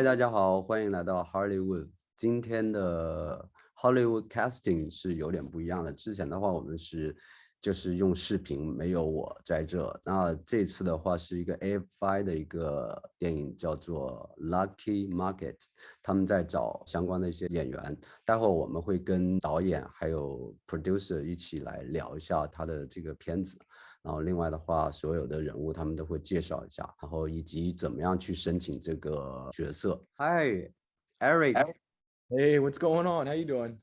嗨，大家好，欢迎来到 Hollywood。今天的 Hollywood casting 是有点不一样的。之前的话，我们是就是用视频，没有我在这。那这次的话是一个 AFI 的一个电影，叫做 Lucky Market，他们在找相关的一些演员。待会儿我们会跟导演还有 producer 一起来聊一下他的这个片子。然后另外的话，所有的人物他们都会介绍一下，然后以及怎么样去申请这个角色。Hi, Eric. Hey, what's going on? How you doing?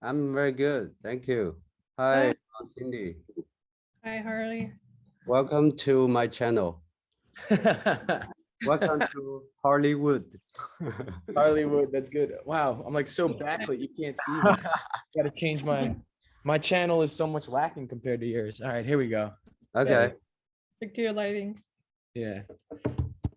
I'm very good, thank you. Hi, Cindy. Hi, Harley. Welcome to my channel. Welcome to Hollywood. Hollywood, that's good. Wow, I'm like so backlit, you can't see me. Gotta change my, my channel is so much lacking compared to yours. All right, here we go. Okay, Thank you, lighting. Yeah.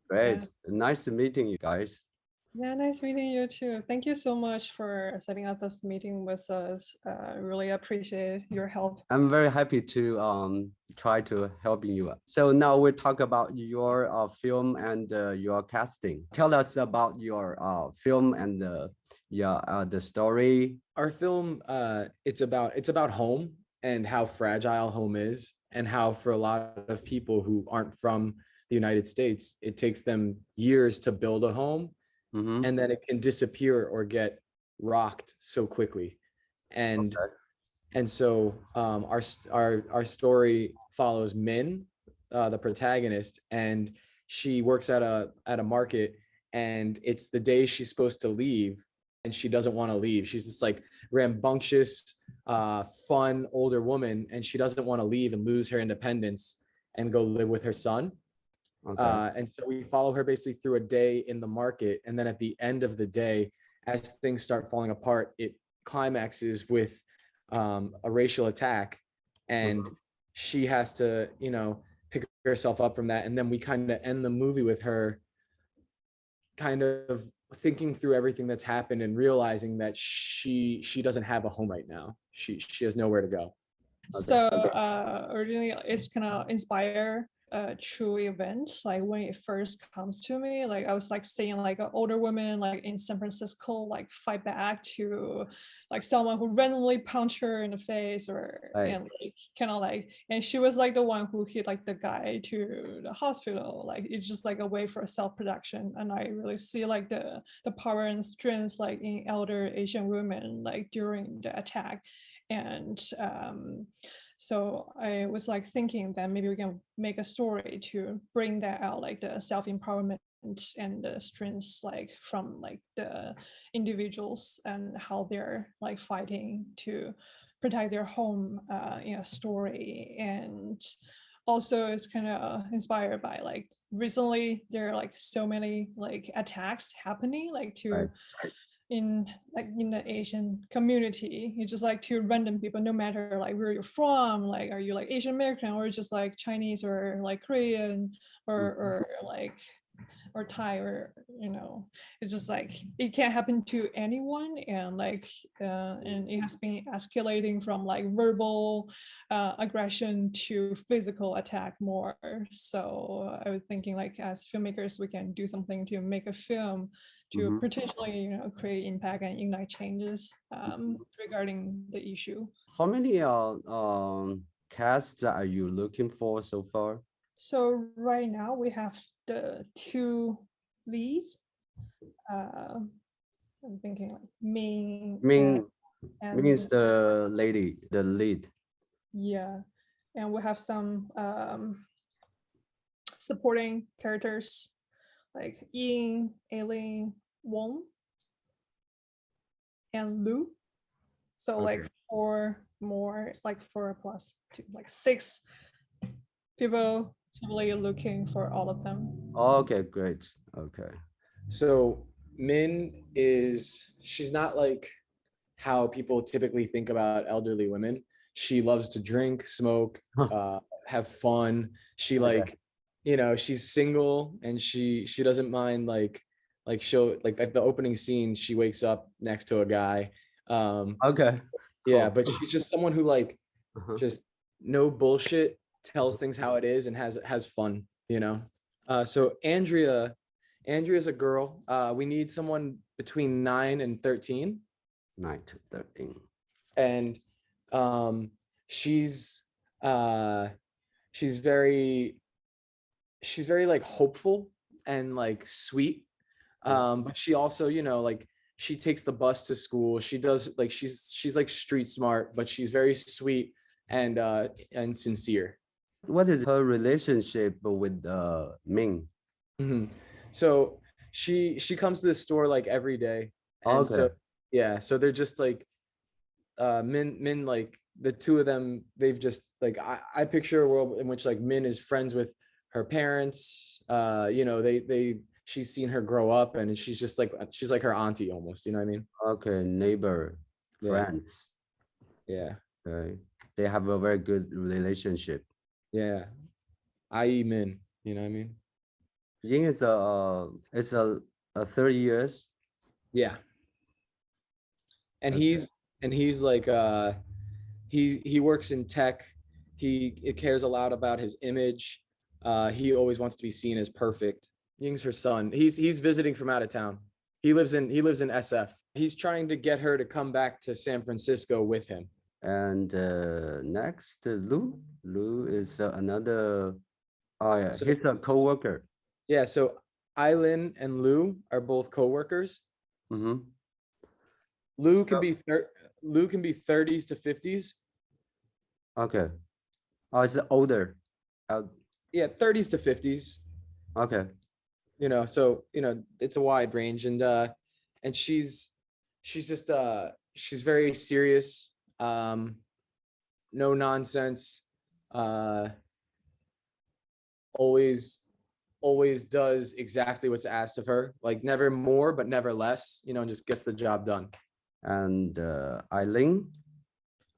great. Nice to meeting you guys. Yeah, nice meeting you too. Thank you so much for setting up this meeting with us. Uh, really appreciate your help. I'm very happy to um try to help you. So now we talk about your uh, film and uh, your casting. Tell us about your uh, film and the yeah uh, the story. Our film, uh, it's about it's about home and how fragile home is and how for a lot of people who aren't from the United States, it takes them years to build a home Mhm. and then it can disappear or get rocked so quickly. And Okay. and so um, our our our story follows Min, uh, the protagonist, and she works at a at a market, and it's the day she's supposed to leave, and she doesn't want to leave. She's this like rambunctious, uh, fun older woman, and she doesn't want to leave and lose her independence and go live with her son. Okay. Uh, and so we follow her basically through a day in the market. And then at the end of the day, as things start falling apart, it climaxes with um, a racial attack. And she has to, you know, pick herself up from that. And then we kind of end the movie with her kind of thinking through everything that's happened and realizing that she she doesn't have a home right now. She she has nowhere to go. Okay, So uh, originally it's kind of inspire a true event. Like when it first comes to me, like I was like seeing like an older woman like in San Francisco like fight back to like someone who randomly punched her in the face or Right. and like kind of like and she was like the one who hit like the guy to the hospital. Like it's just like a way for self-protection. And I really see like the the power and strength like in elder Asian women like during the attack and um, so I was like thinking that maybe we can make a story to bring that out, like the self-empowerment and the strengths like from like the individuals and how they're like fighting to protect their home uh, in a story. And also it's kind of inspired by like recently there are like so many like attacks happening like to Right, in like in the Asian community, you just like to random people, no matter like where you're from, like are you like Asian American or just like Chinese or like Korean or or like or Thai or you know, it's just like it can happen to anyone and like uh, and it has been escalating from like verbal uh, aggression to physical attack more. So I was thinking like as filmmakers, we can do something to make a film to Mhm. potentially you know create impact and ignite changes um, regarding the issue. How many uh, um casts are you looking for so far? So right now we have the two leads. Uh, I'm thinking like Ming. Ming and, Ming is the lady, the lead. yeah, and we have some um, supporting characters like Ying, Aileen, Wong, and Lu. So like four more, like four plus two, like six people totally looking for all of them. Okay, great. Okay. So Min is she's not like how people typically think about elderly women. She loves to drink, smoke, uh, have fun. She Okay. like, you know, she's single and she she doesn't mind like like she'll like at the opening scene she wakes up next to a guy. Um Okay. yeah, Cool. but she's just someone who like Uh-huh. just no bullshit tells things how it is and has has fun you know uh so andrea Andrea's a girl. Uh, we need someone between nine and 13. Nine to thirteen. and um she's uh she's very she's very like hopeful and like sweet um but she also you know like she takes the bus to school she does like she's she's like street smart but she's very sweet and uh and sincere What is her relationship with uh Ming? Mhm. so she she comes to the store like every day and so Okay. yeah so they're just like uh min min like the two of them they've just like i i picture a world in which like min is friends with her parents uh you know they they she's seen her grow up and she's just like she's like her auntie almost you know what i mean Okay, neighbor, Yeah. friends. yeah Okay, they have a very good relationship. yeah i.e min you know what i mean Ying is a uh, is a, a thirty years. yeah and Okay. he's and he's like uh he he works in tech he it cares a lot about his image uh he always wants to be seen as perfect ying's her son he's he's visiting from out of town he lives in he lives in sf he's trying to get her to come back to san francisco with him And uh, next, uh, Lou. Lu is uh, another. Oh yeah, So- he's a coworker. yeah so eileen and lou are both co-workers Mm-hmm. lou can So- be lou can be 30s to 50s Okay. Oh, it's older. Uh, yeah 30s to 50s okay. You know so you know it's a wide range and uh and she's she's just uh she's very serious um no nonsense uh always always does exactly what's asked of her like never more but never less you know and just gets the job done And uh, Eileen.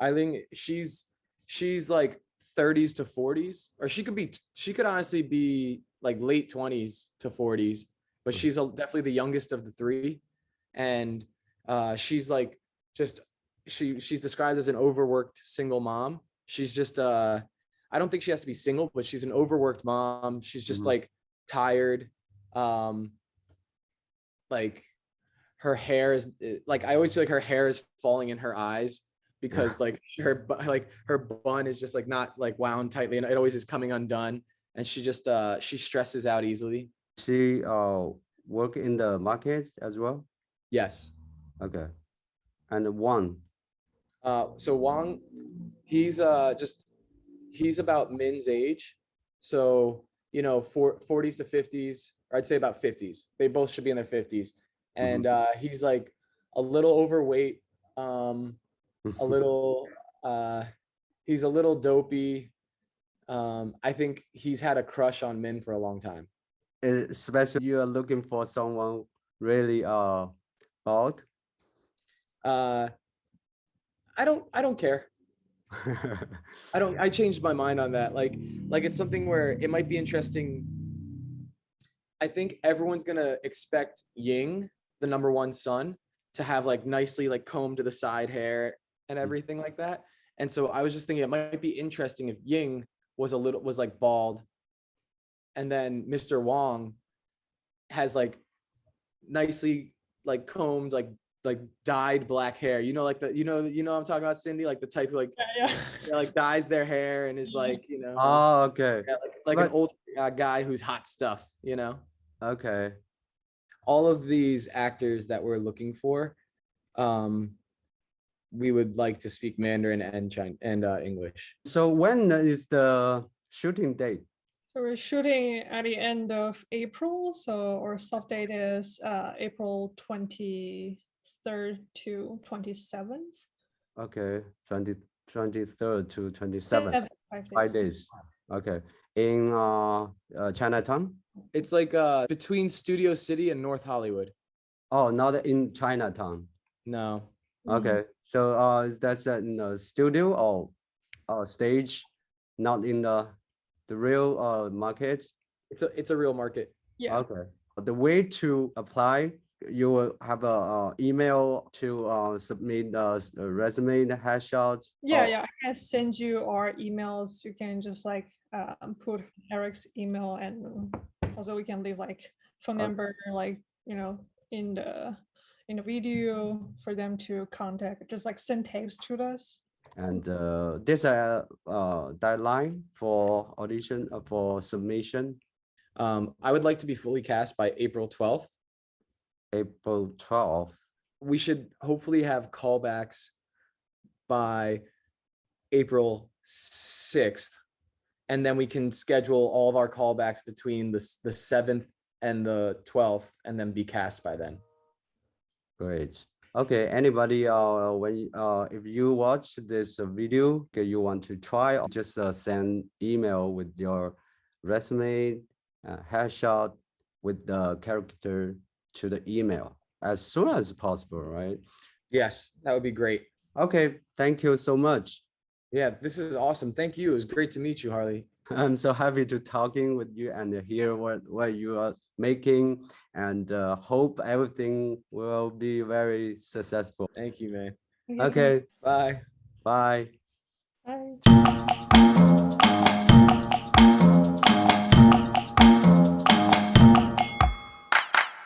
eileen she's she's like 30s to 40s or she could be she could honestly be like late 20s to 40s but Mhm. she's a, definitely the youngest of the three. And uh she's like just she she's described as an overworked single mom. She's just uh i don't think she has to be single but she's an overworked mom. She's just Mhm. like tired. Um like her hair is eh, like i always feel like her hair is falling in her eyes because like her like her bun is just like not like wound tightly and it always is coming undone and she just uh she stresses out easily She uh work in the markets as well. yes Okay. And one. uh so wang he's uh just he's about min's age so you know for 40s to 50s or i'd say about 50s they both should be in their 50s and uh he's like a little overweight um a little uh he's a little dopey um i think he's had a crush on min for a long time. Especially you are looking for someone really uh bald. uh i don't i don't care. I don't i changed my mind on that. Like like it's something where it might be interesting. I think everyone's gonna expect ying the number one son to have like nicely like combed to the side hair and everything like that. And so i was just thinking it might be interesting if ying was a little was like bald and then mr wong has like nicely like combed like like dyed black hair you know like the you know you know what i'm talking about cindy like the type who like Yeah, yeah. yeah, like dyes their hair and is like you know Oh, okay. yeah, like, like an old uh, guy who's hot stuff you know Okay. all of these actors that we're looking for um we would like to speak mandarin and Chin and uh, english So when is the shooting date? So we're shooting at the end of April, so our soft date is uh, April twenty-third to twenty-seventh. Okay, 20, 23rd to 27th, five days. Okay, in uh, uh Chinatown? it's like uh between studio city and north hollywood Oh, not in Chinatown. no. Okay, so uh, is that in the studio or uh stage, not in the the real uh market? it's a it's a real market Yeah, Okay, the way to apply, you will have a uh, email to uh submit the s- the resume, the headshots. yeah, or- yeah. I can send you our emails. You can just like um, put Eric's email and also we can leave like phone Okay. number, like, you know, in the, in a video for them to contact, just like send tapes to us. And uh, there's a uh, deadline for audition, uh, for submission, Um, I would like to be fully cast by April twelfth. April 12th. We should hopefully have callbacks by April sixth. And then we can schedule all of our callbacks between the, the seventh and the twelfth and then be cast by then. Great. Okay, anybody, uh, when, uh, if you watch this video, okay, you want to try, just uh, send email with your resume, uh, headshot with the character to the email as soon as possible, right? Yes, that would be great. Okay, thank you so much. Yeah, this is awesome. Thank you. It was great to meet you, Harley. I'm so happy to talking with you and hear what, what you are making and uh, hope everything will be very successful. Thank you, man. You. Okay, Bye. bye. Bye.